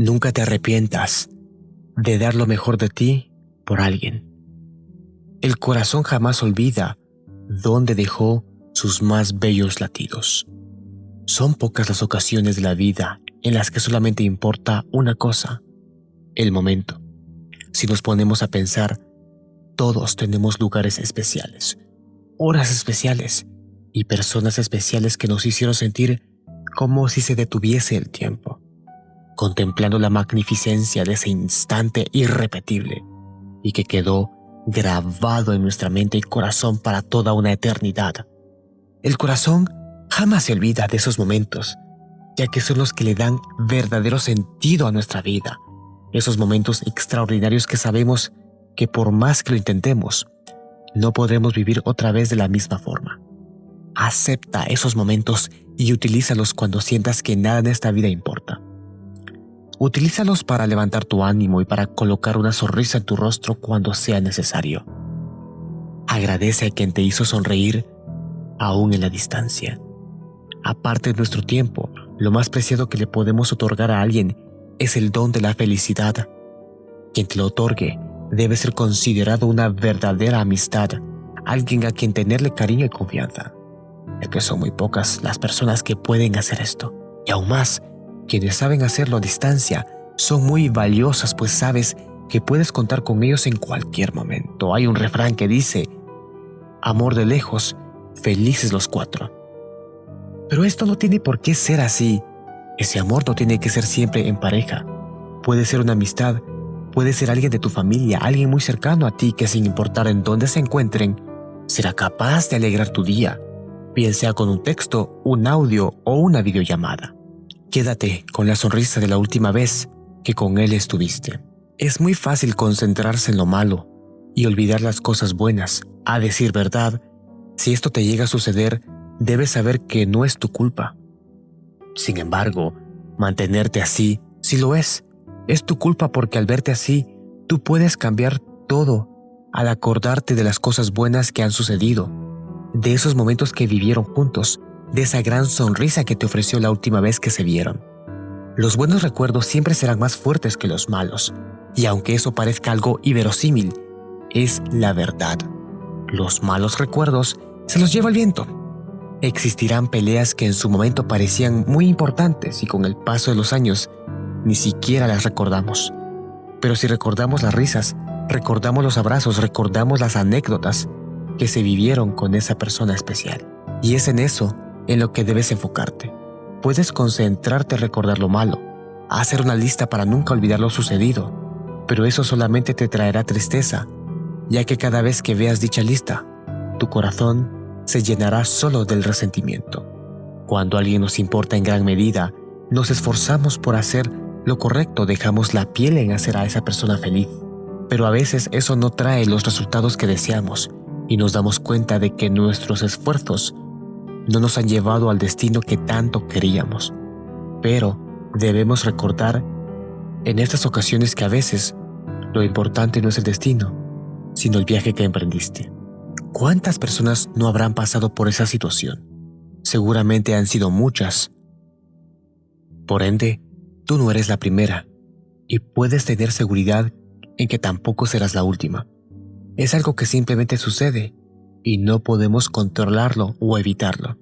Nunca te arrepientas de dar lo mejor de ti por alguien. El corazón jamás olvida dónde dejó sus más bellos latidos. Son pocas las ocasiones de la vida en las que solamente importa una cosa, el momento. Si nos ponemos a pensar, todos tenemos lugares especiales, horas especiales y personas especiales que nos hicieron sentir como si se detuviese el tiempo, contemplando la magnificencia de ese instante irrepetible y que quedó grabado en nuestra mente y corazón para toda una eternidad. El corazón jamás se olvida de esos momentos, ya que son los que le dan verdadero sentido a nuestra vida, esos momentos extraordinarios que sabemos que por más que lo intentemos, no podremos vivir otra vez de la misma forma. Acepta esos momentos y utilízalos cuando sientas que nada en esta vida importa. Utilízalos para levantar tu ánimo y para colocar una sonrisa en tu rostro cuando sea necesario. Agradece a quien te hizo sonreír aún en la distancia. Aparte de nuestro tiempo, lo más preciado que le podemos otorgar a alguien es el don de la felicidad. Quien te lo otorgue debe ser considerado una verdadera amistad, alguien a quien tenerle cariño y confianza. Es que son muy pocas las personas que pueden hacer esto. Y aún más, quienes saben hacerlo a distancia son muy valiosas pues sabes que puedes contar con ellos en cualquier momento. Hay un refrán que dice, amor de lejos, felices los cuatro. Pero esto no tiene por qué ser así. Ese amor no tiene que ser siempre en pareja. Puede ser una amistad, puede ser alguien de tu familia, alguien muy cercano a ti que sin importar en dónde se encuentren, será capaz de alegrar tu día, bien sea con un texto, un audio o una videollamada. Quédate con la sonrisa de la última vez que con él estuviste. Es muy fácil concentrarse en lo malo y olvidar las cosas buenas. A decir verdad, si esto te llega a suceder, debes saber que no es tu culpa. Sin embargo, mantenerte así sí lo es. Es tu culpa porque al verte así, tú puedes cambiar todo al acordarte de las cosas buenas que han sucedido, de esos momentos que vivieron juntos, de esa gran sonrisa que te ofreció la última vez que se vieron. Los buenos recuerdos siempre serán más fuertes que los malos, y aunque eso parezca algo inverosímil, es la verdad. Los malos recuerdos se los lleva el viento. Existirán peleas que en su momento parecían muy importantes y con el paso de los años ni siquiera las recordamos. Pero si recordamos las risas, recordamos los abrazos, recordamos las anécdotas que se vivieron con esa persona especial. Y es en eso en lo que debes enfocarte. Puedes concentrarte en recordar lo malo, hacer una lista para nunca olvidar lo sucedido, pero eso solamente te traerá tristeza, ya que cada vez que veas dicha lista, tu corazón se llenará solo del resentimiento. Cuando alguien nos importa en gran medida, nos esforzamos por hacer lo correcto, dejamos la piel en hacer a esa persona feliz. Pero a veces eso no trae los resultados que deseamos y nos damos cuenta de que nuestros esfuerzos no nos han llevado al destino que tanto queríamos. Pero debemos recordar en estas ocasiones que a veces lo importante no es el destino, sino el viaje que emprendiste. ¿Cuántas personas no habrán pasado por esa situación? Seguramente han sido muchas. Por ende, tú no eres la primera y puedes tener seguridad en que tampoco serás la última. Es algo que simplemente sucede y no podemos controlarlo o evitarlo.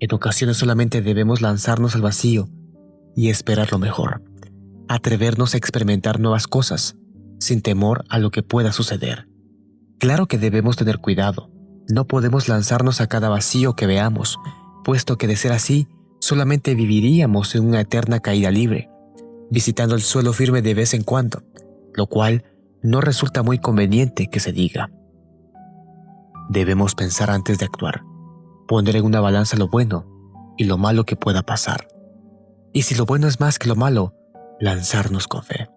En ocasiones solamente debemos lanzarnos al vacío y esperar lo mejor, atrevernos a experimentar nuevas cosas, sin temor a lo que pueda suceder. Claro que debemos tener cuidado, no podemos lanzarnos a cada vacío que veamos, puesto que de ser así, solamente viviríamos en una eterna caída libre, visitando el suelo firme de vez en cuando, lo cual no resulta muy conveniente que se diga. Debemos pensar antes de actuar, poner en una balanza lo bueno y lo malo que pueda pasar. Y si lo bueno es más que lo malo, lanzarnos con fe.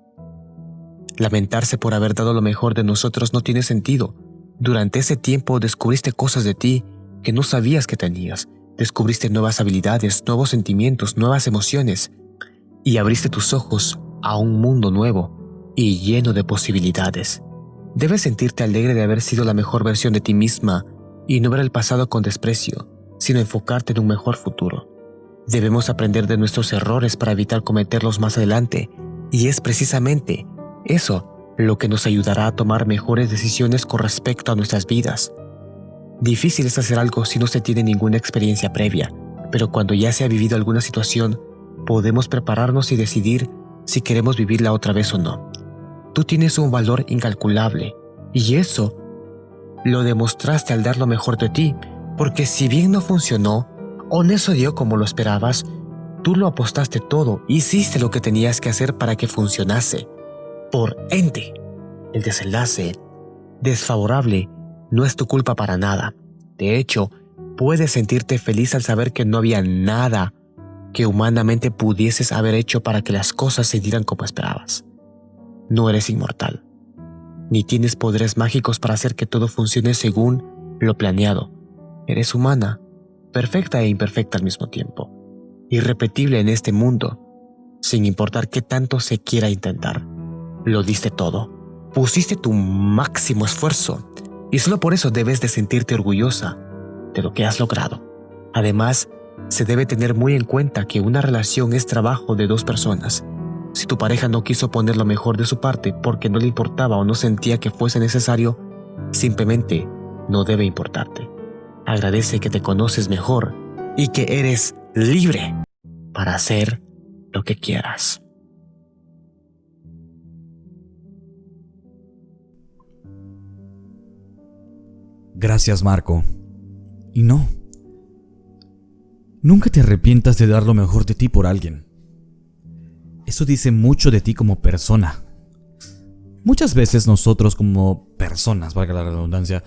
Lamentarse por haber dado lo mejor de nosotros no tiene sentido. Durante ese tiempo descubriste cosas de ti que no sabías que tenías. Descubriste nuevas habilidades, nuevos sentimientos, nuevas emociones. Y abriste tus ojos a un mundo nuevo y lleno de posibilidades. Debes sentirte alegre de haber sido la mejor versión de ti misma y no ver el pasado con desprecio, sino enfocarte en un mejor futuro. Debemos aprender de nuestros errores para evitar cometerlos más adelante Y es precisamente eso lo que nos ayudará a tomar mejores decisiones con respecto a nuestras vidas. Difícil es hacer algo si no se tiene ninguna experiencia previa, pero cuando ya se ha vivido alguna situación, podemos prepararnos y decidir si queremos vivirla otra vez o no. Tú tienes un valor incalculable, y eso lo demostraste al dar lo mejor de ti, porque si bien no funcionó, o no dio como lo esperabas, tú lo apostaste todo, hiciste lo que tenías que hacer para que funcionase. Por ende, el desenlace desfavorable no es tu culpa para nada. De hecho, puedes sentirte feliz al saber que no había nada que humanamente pudieses haber hecho para que las cosas se dieran como esperabas. No eres inmortal ni tienes poderes mágicos para hacer que todo funcione según lo planeado. Eres humana, perfecta e imperfecta al mismo tiempo, irrepetible en este mundo, sin importar qué tanto se quiera intentar. Lo diste todo, pusiste tu máximo esfuerzo, y solo por eso debes de sentirte orgullosa de lo que has logrado. Además, se debe tener muy en cuenta que una relación es trabajo de dos personas, si tu pareja no quiso poner lo mejor de su parte porque no le importaba o no sentía que fuese necesario, simplemente no debe importarte. Agradece que te conoces mejor y que eres libre para hacer lo que quieras. Gracias, Marco. Y no. Nunca te arrepientas de dar lo mejor de ti por alguien. Eso dice mucho de ti como persona. Muchas veces nosotros como personas, valga la redundancia,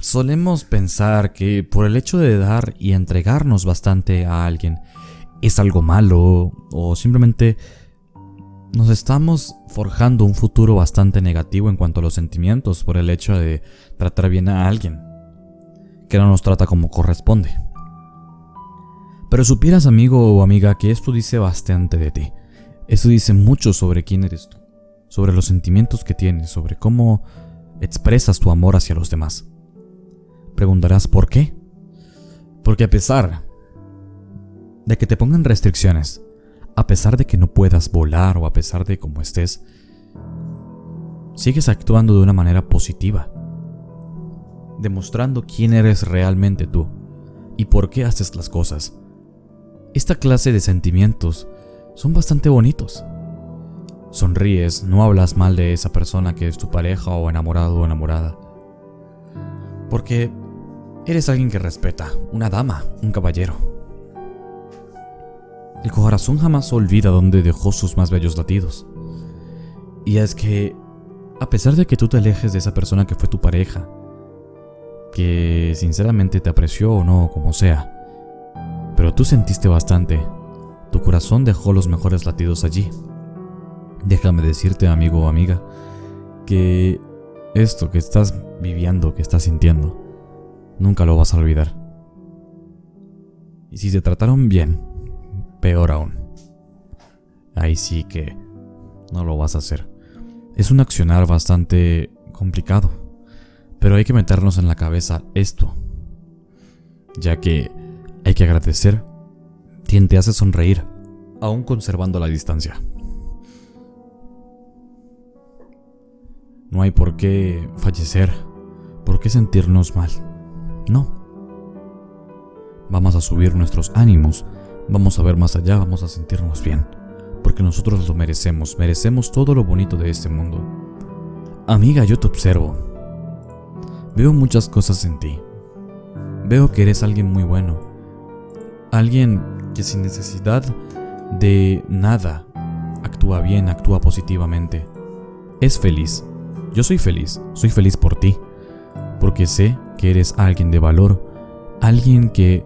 solemos pensar que por el hecho de dar y entregarnos bastante a alguien es algo malo o simplemente nos estamos forjando un futuro bastante negativo en cuanto a los sentimientos por el hecho de tratar bien a alguien que no nos trata como corresponde. Pero supieras amigo o amiga que esto dice bastante de ti. Eso dice mucho sobre quién eres tú, sobre los sentimientos que tienes, sobre cómo expresas tu amor hacia los demás. Preguntarás por qué. Porque a pesar de que te pongan restricciones, a pesar de que no puedas volar o a pesar de cómo estés, sigues actuando de una manera positiva, demostrando quién eres realmente tú y por qué haces las cosas. Esta clase de sentimientos son bastante bonitos. Sonríes, no hablas mal de esa persona que es tu pareja o enamorado o enamorada. Porque eres alguien que respeta, una dama, un caballero. El corazón jamás olvida dónde dejó sus más bellos latidos. Y es que, a pesar de que tú te alejes de esa persona que fue tu pareja, que sinceramente te apreció o no, como sea, pero tú sentiste bastante tu corazón dejó los mejores latidos allí. Déjame decirte, amigo o amiga, que esto que estás viviendo, que estás sintiendo, nunca lo vas a olvidar. Y si se trataron bien, peor aún. Ahí sí que no lo vas a hacer. Es un accionar bastante complicado, pero hay que meternos en la cabeza esto, ya que hay que agradecer quien te hace sonreír, aún conservando la distancia. No hay por qué fallecer, por qué sentirnos mal. No. Vamos a subir nuestros ánimos, vamos a ver más allá, vamos a sentirnos bien, porque nosotros lo merecemos, merecemos todo lo bonito de este mundo. Amiga, yo te observo. Veo muchas cosas en ti. Veo que eres alguien muy bueno. Alguien que sin necesidad de nada actúa bien, actúa positivamente. Es feliz. Yo soy feliz, soy feliz por ti, porque sé que eres alguien de valor, alguien que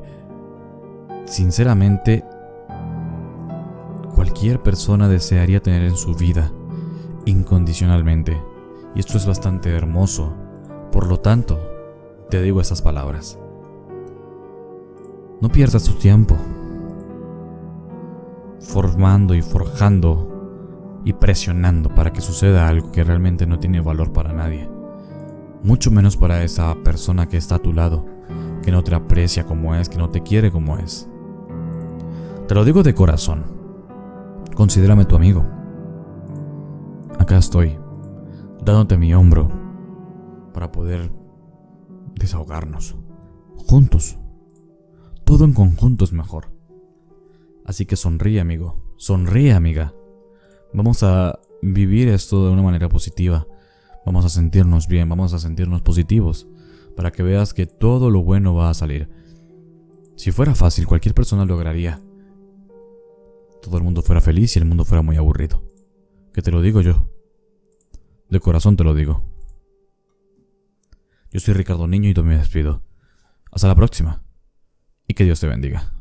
sinceramente cualquier persona desearía tener en su vida, incondicionalmente. Y esto es bastante hermoso. Por lo tanto, te digo esas palabras. No pierdas tu tiempo formando y forjando y presionando para que suceda algo que realmente no tiene valor para nadie. Mucho menos para esa persona que está a tu lado, que no te aprecia como es, que no te quiere como es. Te lo digo de corazón. Considérame tu amigo. acá estoy, dándote mi hombro para poder desahogarnos. Juntos. Todo en conjunto es mejor. Así que sonríe, amigo. Sonríe, amiga. Vamos a vivir esto de una manera positiva. Vamos a sentirnos bien, vamos a sentirnos positivos, para que veas que todo lo bueno va a salir. Si fuera fácil, cualquier persona lograría. Todo el mundo fuera feliz y el mundo fuera muy aburrido. Que te lo digo yo. De corazón te lo digo. Yo soy Ricardo Niño y me despido. Hasta la próxima. Y que Dios te bendiga.